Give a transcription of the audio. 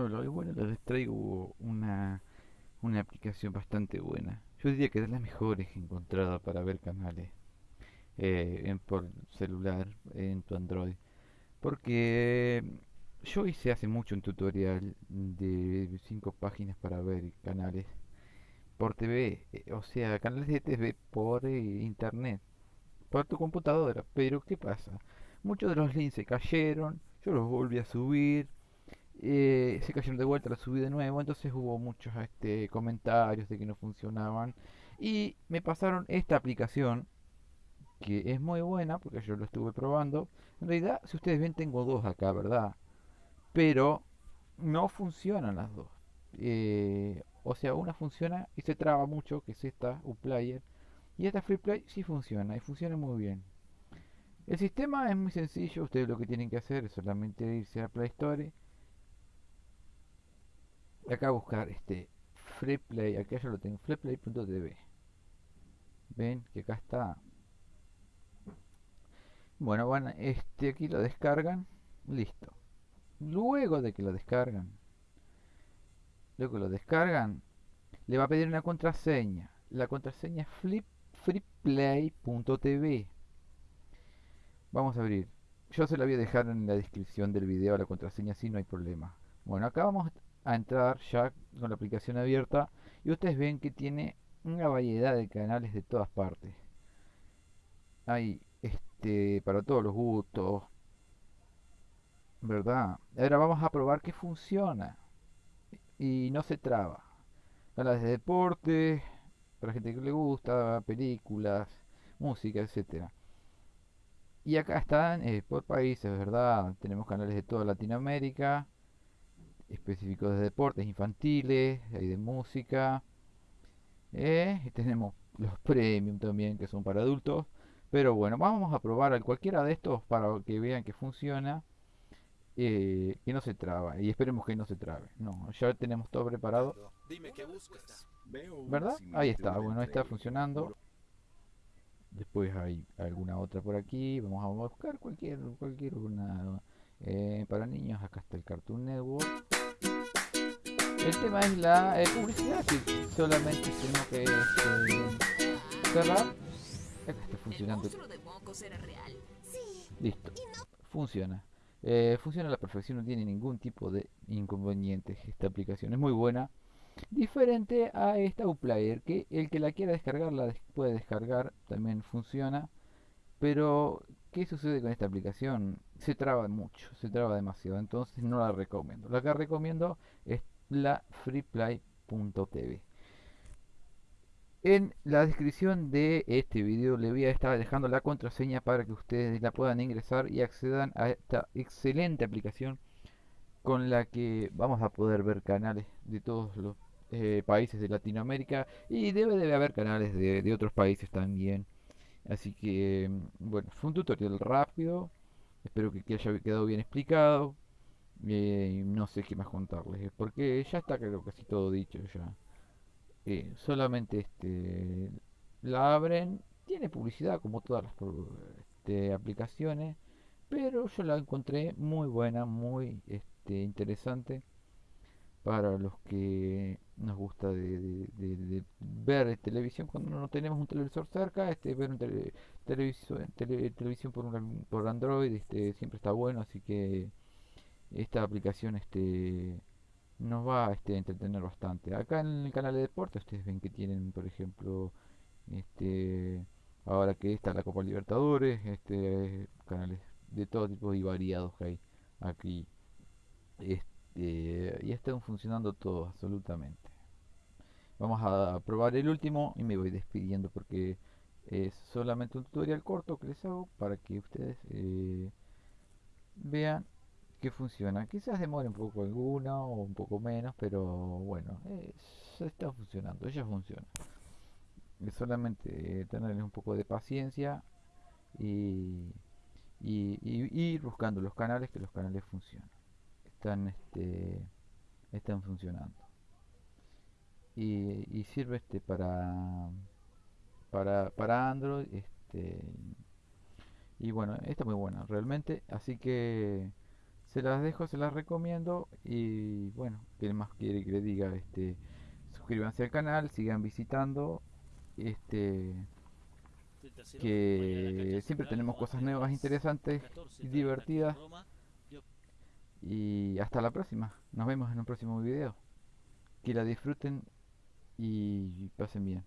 Hola, y bueno, les traigo una, una aplicación bastante buena. Yo diría que es de las mejores encontradas para ver canales eh, en, por celular en tu Android. Porque yo hice hace mucho un tutorial de 5 páginas para ver canales por TV, eh, o sea, canales de TV por eh, internet, por tu computadora. Pero ¿qué pasa? Muchos de los links se cayeron, yo los volví a subir eh, se cayeron de vuelta, la subí de nuevo, entonces hubo muchos este, comentarios de que no funcionaban y me pasaron esta aplicación que es muy buena porque yo lo estuve probando. En realidad, si ustedes ven, tengo dos acá, ¿verdad? Pero no funcionan las dos. Eh, o sea, una funciona y se traba mucho, que es esta, Uplayer, y esta FreePlay sí funciona y funciona muy bien. El sistema es muy sencillo, ustedes lo que tienen que hacer es solamente irse a Play Store acá buscar este Freeplay, aquí ya lo tengo, freeplay.tv. Ven que acá está. Bueno, bueno, este aquí lo descargan, listo. Luego de que lo descargan, luego que lo descargan, le va a pedir una contraseña. La contraseña es flip, freeplay.tv. Vamos a abrir. Yo se la voy a dejar en la descripción del video la contraseña, si no hay problema. Bueno, acá vamos a entrar ya con la aplicación abierta y ustedes ven que tiene una variedad de canales de todas partes. Hay este para todos los gustos, ¿verdad? Ahora vamos a probar que funciona y no se traba. Canales de deporte, para gente que le gusta, películas, música, etcétera. Y acá están eh, por países, ¿verdad? Tenemos canales de toda Latinoamérica específicos de deportes infantiles, hay de música. Eh, y tenemos los premium también que son para adultos. Pero bueno, vamos a probar cualquiera de estos para que vean que funciona. Eh, que no se traba. Y esperemos que no se trabe. No, ya tenemos todo preparado. Dime qué buscas. ¿Verdad? Ahí está, bueno, está funcionando. Después hay alguna otra por aquí. Vamos a buscar cualquier, cualquier una eh, para niños. Acá está el Cartoon Network. El tema es la eh, publicidad que solamente tenemos que este, cerrar. Acá está funcionando. Listo. Funciona. Eh, funciona a la perfección, no tiene ningún tipo de inconveniente. Esta aplicación es muy buena. Diferente a esta Uplayer, que el que la quiera descargar la puede descargar, también funciona. Pero, ¿qué sucede con esta aplicación? Se traba mucho, se traba demasiado, entonces no la recomiendo. La que recomiendo es la freeplay.tv. En la descripción de este video le voy a estar dejando la contraseña para que ustedes la puedan ingresar y accedan a esta excelente aplicación con la que vamos a poder ver canales de todos los eh, países de Latinoamérica y debe de haber canales de, de otros países también. Así que, bueno, fue un tutorial rápido. Espero que haya quedado bien explicado. Eh, no sé qué más contarles, porque ya está creo casi todo dicho ya. Eh, solamente este la abren, tiene publicidad como todas las este, aplicaciones, pero yo la encontré muy buena, muy este, interesante para los que nos gusta de, ver televisión cuando no tenemos un televisor cerca, este ver un televisión, televisión por, por Android este, siempre está bueno, así que esta aplicación este nos va este, a entretener bastante. Acá en el canal de deporte ustedes ven que tienen, por ejemplo, este ahora que está la Copa Libertadores, este canales de todo tipo y variados que hay aquí. Este, y están funcionando todos absolutamente. Vamos a probar el último y me voy despidiendo porque es solamente un tutorial corto que les hago para que ustedes eh, vean que funciona. Quizás demore un poco alguna o un poco menos, pero bueno, está funcionando, ella funciona. Solamente tenerles un poco de paciencia y, y, ir buscando los canales que los canales funcionan. Están este están funcionando. Y, y sirve este para para para Android este y bueno, está muy buena realmente, así que Se las dejo, se las recomiendo y bueno, ¿qué más quiere que le diga? Este, suscríbanse al canal, sigan visitando, este, que siempre tenemos cosas nuevas, interesantes y divertidas. Y hasta la próxima. Nos vemos en un próximo video. Que la disfruten y pasen bien.